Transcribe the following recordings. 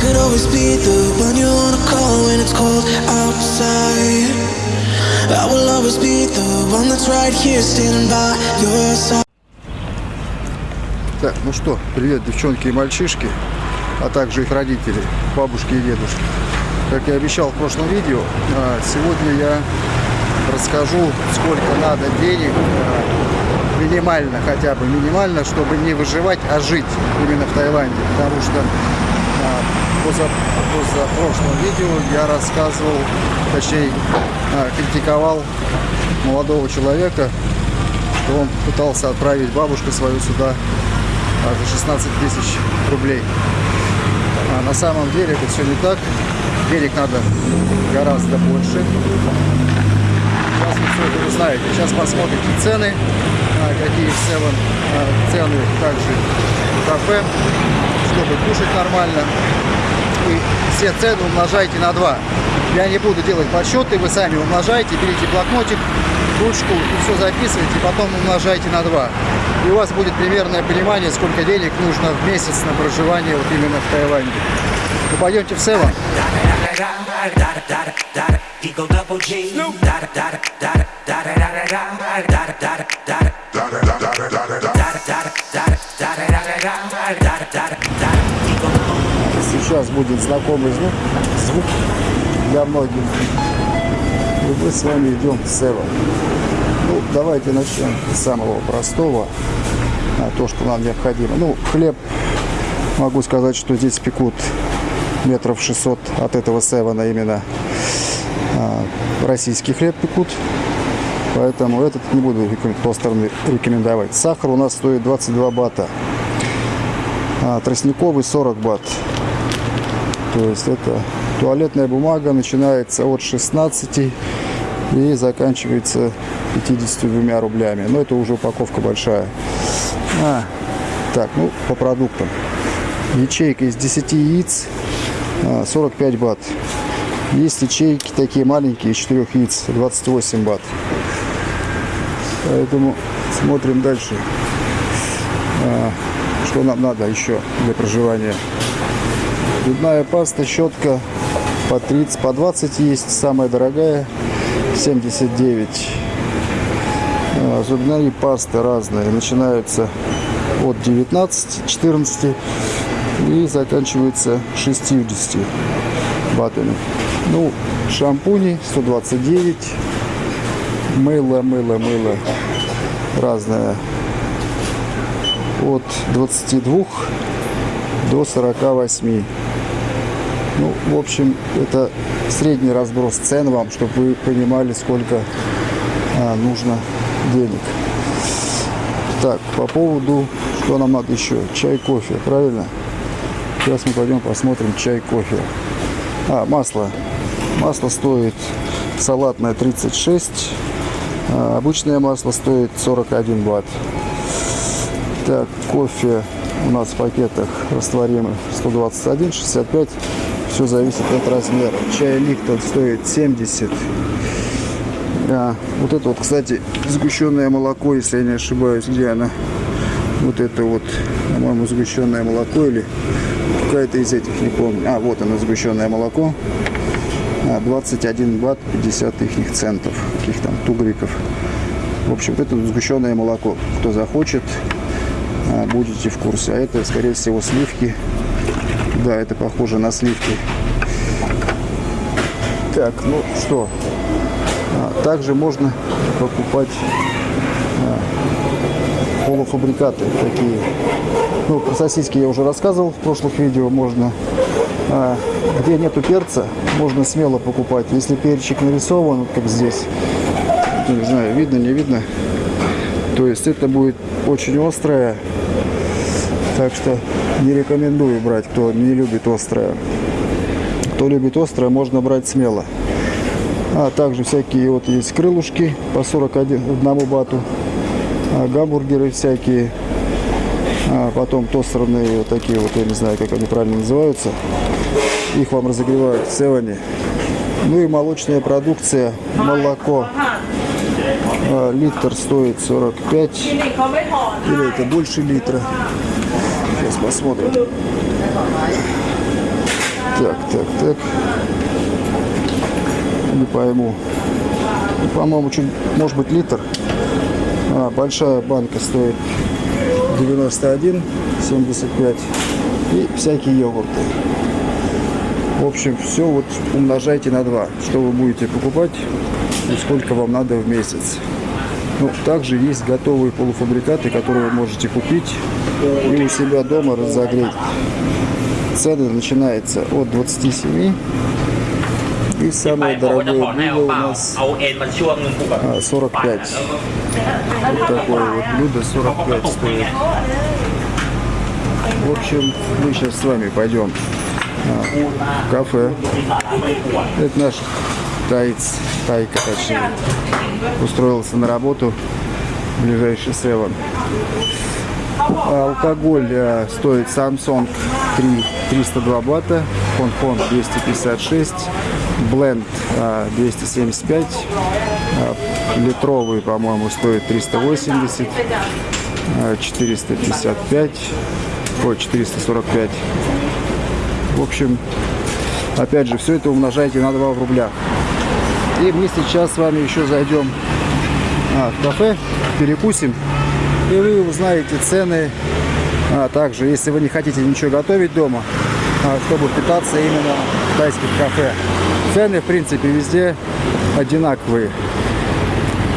could always be the one you wanna call when it's cold outside. I will always be the one that's right here standing by your side. Так, ну что, привет, девчонки и мальчишки, а также их родители, бабушки и дедушки. Как я обещал в прошлом видео, а, сегодня я расскажу, сколько надо денег, а, минимально хотя бы, минимально, чтобы не выживать, а жить именно в Таиланде. Потому что поза, поза прошлом видео я рассказывал, точнее, критиковал молодого человека, что он пытался отправить бабушку свою сюда за 16 тысяч рублей. А на самом деле это все не так. Денег надо гораздо больше. Сейчас вы все это узнаете. Сейчас посмотрите цены, а, какие а, цены также в кафе, чтобы кушать нормально. И все цены умножайте на 2. Я не буду делать подсчеты, вы сами умножайте, берите блокнотик, ручку и все записывайте, потом умножайте на 2. И у вас будет примерное понимание, сколько денег нужно в месяц на проживание вот именно в Таиланде. Ну, пойдемте в Сева. Сейчас будет знакомый звук, звук для многих. И мы с вами идем в Сева. Ну, давайте начнем с самого простого, а, то, что нам необходимо. Ну, хлеб, могу сказать, что здесь пекут метров 600 от этого севена именно а, российский хлеб пекут. Поэтому этот не буду рекомендовать. Сахар у нас стоит 22 бата. А, тростниковый 40 бат. То есть это туалетная бумага начинается от 16 и заканчивается 52 рублями. Но это уже упаковка большая. А, так, ну, по продуктам. Ячейка из 10 яиц 45 а, бат. Есть ячейки такие маленькие, из 4 яиц, 28 бат. Поэтому смотрим дальше. А, что нам надо еще для проживания. Зубная паста, щетка по 30, по 20 есть, самая дорогая 79. А, зубные пасты разные, начинаются от 19, 14 и заканчивается 60 батами. Ну, шампуни 129, мыло, мыло, мыло разное от 22 до 48. Ну, в общем, это средний разброс цен вам, чтобы вы понимали, сколько а, нужно денег. Так, по поводу, что нам надо еще? Чай, кофе, правильно? Сейчас мы пойдем посмотрим чай, кофе. А, масло. Масло стоит салатное 36. А, обычное масло стоит 41 бат. Так, кофе у нас в пакетах растворимый 121, 65 все зависит от размера. Чай Липтон стоит 70. А, вот это вот, кстати, сгущенное молоко, если я не ошибаюсь, где она? Вот это вот, по-моему, сгущенное молоко или какая-то из этих, не помню. А, вот оно, сгущенное молоко. 21 а, бат 50 их центов, каких там тугриков. В общем, это сгущенное молоко. Кто захочет, а, будете в курсе. А это, скорее всего, сливки да, это похоже на сливки. Так, ну что. А, также можно покупать а, полуфабрикаты такие. Ну, про сосиски я уже рассказывал в прошлых видео. Можно, а, где нету перца, можно смело покупать. Если перчик нарисован, как здесь, не знаю, видно, не видно, то есть это будет очень острое так что не рекомендую брать, кто не любит острое. Кто любит острое, можно брать смело. А также всякие вот есть крылышки по 41 одному бату. А, гамбургеры всякие. А потом тостерные вот такие вот, я не знаю, как они правильно называются. Их вам разогревают в севане. Ну и молочная продукция, молоко. А, литр стоит 45. Или это больше литра. Сейчас посмотрим. Так, так, так. Не пойму. По-моему, чуть, может быть, литр. А, большая банка стоит 91,75. И всякие йогурты. В общем, все вот умножайте на 2. Что вы будете покупать и сколько вам надо в месяц. Ну, также есть готовые полуфабрикаты, которые вы можете купить и у себя дома разогреть. Цены начинаются от 27 и самое дорогое блюдо у нас 45. А, вот такое вот блюдо 45 стоит. В общем, мы сейчас с вами пойдем в кафе. Это наш таец, тайка точнее, устроился на работу в ближайший севен. Алкоголь а, стоит Samsung 3 302 бата, Хон-Хон 256, Бленд а, 275, а, литровый, по-моему, стоит 380, а, 455, ой, 445. В общем, опять же, все это умножайте на 2 в рублях. И мы сейчас с вами еще зайдем а, в кафе, перекусим, и вы узнаете цены. А также, если вы не хотите ничего готовить дома, а, чтобы питаться именно в тайских кафе, цены, в принципе, везде одинаковые.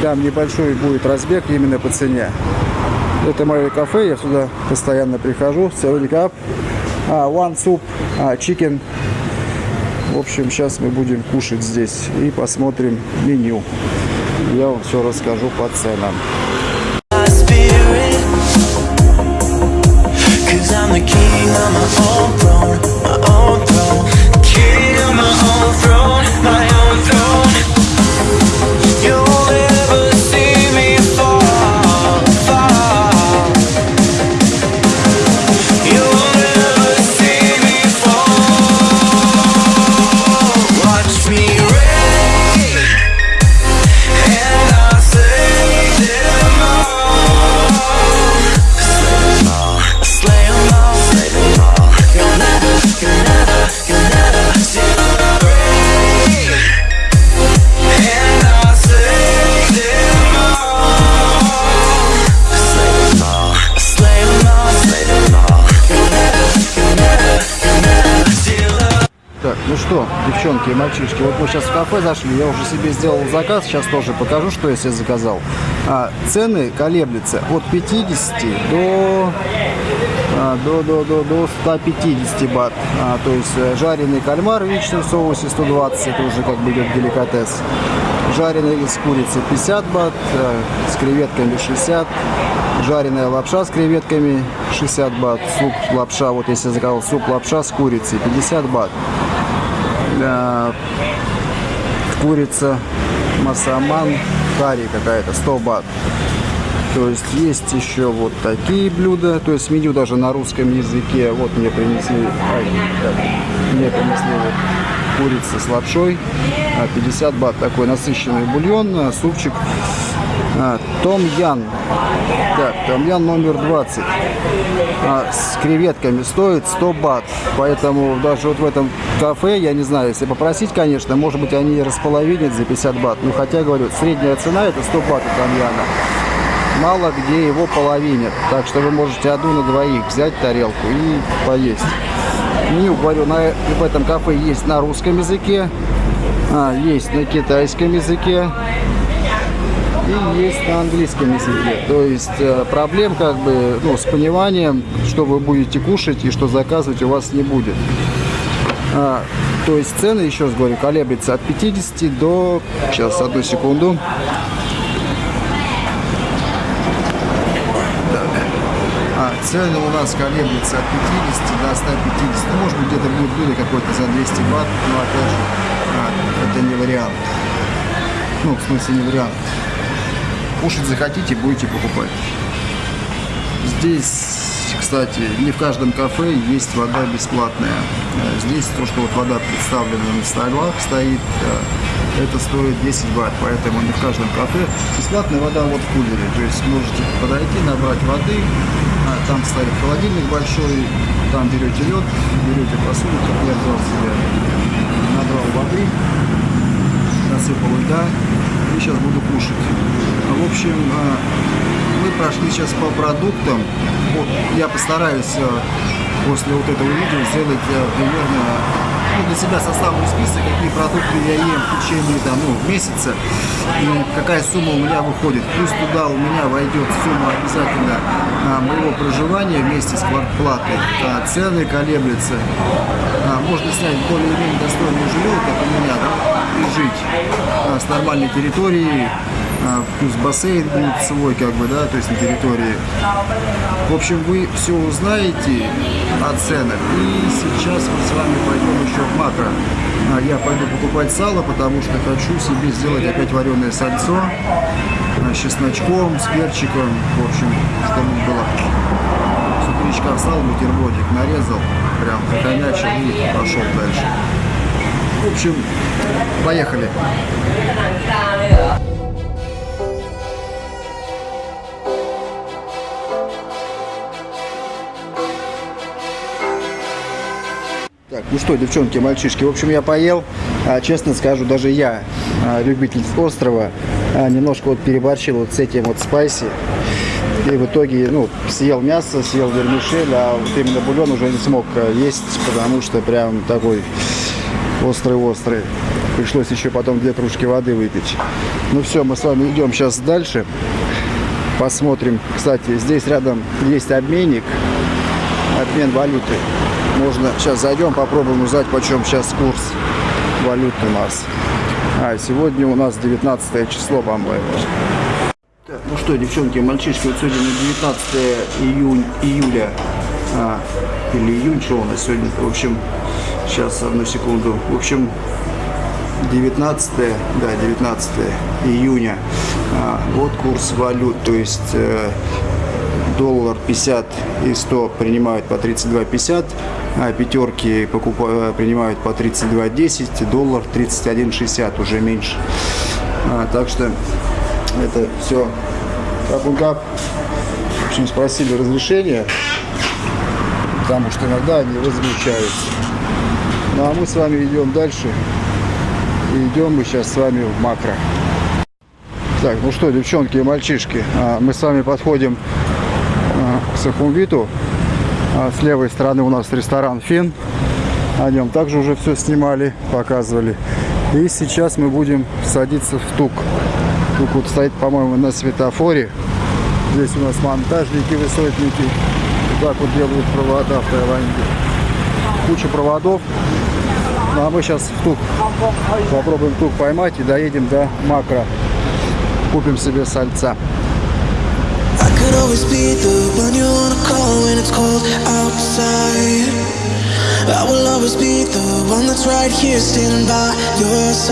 Там небольшой будет разбег именно по цене. Это мое кафе, я сюда постоянно прихожу. Севеликап, one soup, а, chicken. В общем, сейчас мы будем кушать здесь и посмотрим меню. Я вам все расскажу по ценам. Cause I'm the king of my own и мальчишки, вот мы сейчас в кафе зашли, я уже себе сделал заказ, сейчас тоже покажу, что я себе заказал. А, цены колеблются от 50 до, а, до, до, до, до 150 бат. А, то есть э, жареный кальмар в яичном соусе 120, это уже как бы идет деликатес. Жареный с курицей 50 бат, э, с креветками 60, жареная лапша с креветками 60 бат, суп лапша, вот если заказал суп лапша с курицей 50 бат. Курица масаман карри какая-то 100 бат. То есть есть еще вот такие блюда, то есть меню даже на русском языке. Вот мне принесли, ай, так, мне принесли вот курица с лапшой, а, 50 бат, такой насыщенный бульон, а, супчик, а, том ян, так, том ян номер 20, а, с креветками стоит 100 бат, поэтому даже вот в этом кафе, я не знаю, если попросить, конечно, может быть они располовинят за 50 бат, ну хотя, говорю, средняя цена это 100 бат у том яна. Мало где его половинят. Так что вы можете одну на двоих взять тарелку и поесть. Меню, говорю, на, в этом кафе есть на русском языке, а, есть на китайском языке и есть на английском языке. То есть э, проблем как бы ну, с пониманием, что вы будете кушать и что заказывать у вас не будет. А, то есть цены, еще раз говорю, колеблются от 50 до... Сейчас, одну секунду. А, цены у нас колеблются от 50 до 150. Ну, может быть, где-то будет блюдо какое-то за 200 бат, но опять же, а, это не вариант. Ну, в смысле, не вариант. Кушать захотите, будете покупать. Здесь, кстати, не в каждом кафе есть вода бесплатная. Здесь то, что вот вода представлена на столах, стоит, э, это стоит 10 бат, поэтому не в каждом кафе. Бесплатная вода вот в кулере, то есть можете подойти, набрать воды, а, там стоит холодильник большой, там берете лед, берете посуду, как я взял себе, набрал воды, насыпал льда, и сейчас буду кушать. В общем, а, мы прошли сейчас по продуктам. Вот, я постараюсь а, после вот этого видео сделать а, примерно ну, для себя составлю список, какие продукты я ем в течение там, ну, месяца и какая сумма у меня выходит. Плюс туда у меня войдет сумма обязательно а, моего проживания вместе с квартплатой. А, цены колеблются. А, можно снять более-менее достойное жилье, как у меня, да, и жить а, с нормальной территорией, а, плюс бассейн будет свой, как бы, да, то есть на территории. В общем, вы все узнаете о ценах. И сейчас мы с вами пойдем еще в макро. А, Я пойду покупать сало, потому что хочу себе сделать опять вареное сальцо а, с чесночком, с перчиком. В общем, чтобы было с утречка встал, бутербродик нарезал, прям хомячил и пошел дальше. В общем, поехали. Так, ну что, девчонки, мальчишки, в общем, я поел. А, честно скажу, даже я, а, любитель острова, а, немножко вот переборщил вот с этим вот спайси. И в итоге, ну, съел мясо, съел вермишель, а вот именно бульон уже не смог а, есть, потому что прям такой острый-острый. Пришлось еще потом две кружки воды выпить. Ну все, мы с вами идем сейчас дальше. Посмотрим. Кстати, здесь рядом есть обменник, обмен валюты. Можно сейчас зайдем, попробуем узнать, почем сейчас курс валюты у нас. А, сегодня у нас 19 число, по-моему. Так, ну что, девчонки, мальчишки, вот сегодня на 19 июнь, июля, а, или июнь, что у нас сегодня, в общем, сейчас, одну секунду, в общем, 19, да, 19 июня, а, вот курс валют, то есть э, доллар 50 и 100 принимают по 32,50, а пятерки покупают, принимают по 32,10, доллар 31,60, уже меньше. А, так что это все как. В общем, спросили разрешения, потому что иногда они возмущаются. Ну а мы с вами идем дальше. И идем мы сейчас с вами в макро. Так, ну что, девчонки и мальчишки, а, мы с вами подходим Сахумвиту. А С левой стороны у нас ресторан Фин. О нем также уже все снимали, показывали. И сейчас мы будем садиться в тук. Тук вот стоит, по-моему, на светофоре. Здесь у нас монтажники, высотники. Вот так вот делают провода в Таиланде. Куча проводов. Ну а мы сейчас в тук попробуем тук поймать и доедем до макро. Купим себе сальца. Always be the one you wanna call when it's cold outside. I will always be the one that's right here standing by your side.